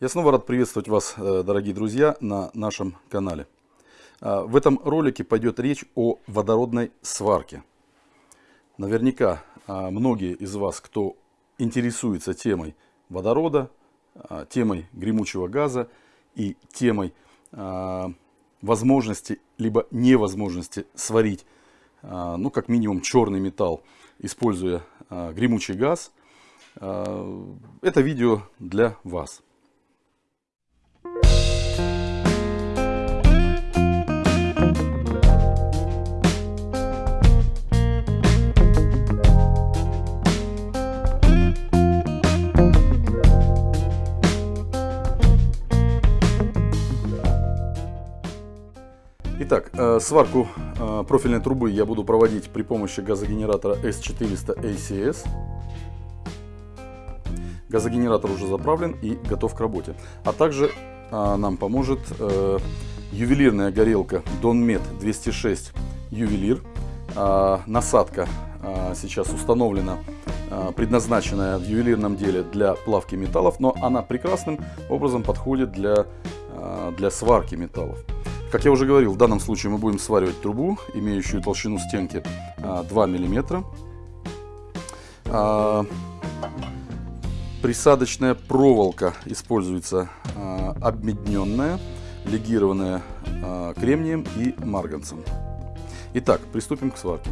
Я снова рад приветствовать вас, э, дорогие друзья, на нашем канале. А, в этом ролике пойдет речь о водородной сварке. Наверняка а, многие из вас, кто интересуется темой водорода, а, темой гремучего газа и темой возможности либо невозможности сварить, ну, как минимум, черный металл, используя гремучий газ, это видео для вас. Итак, э, сварку э, профильной трубы я буду проводить при помощи газогенератора S400 ACS. Газогенератор уже заправлен и готов к работе. А также э, нам поможет ювелирная горелка Donmet 206 ювелир. Насадка сейчас установлена, предназначенная в ювелирном деле для плавки металлов, но она прекрасным образом подходит для, для сварки металлов. Как я уже говорил, в данном случае мы будем сваривать трубу, имеющую толщину стенки 2 мм. А, присадочная проволока используется а, обмедненная, легированная а, кремнием и марганцем. Итак, приступим к сварке.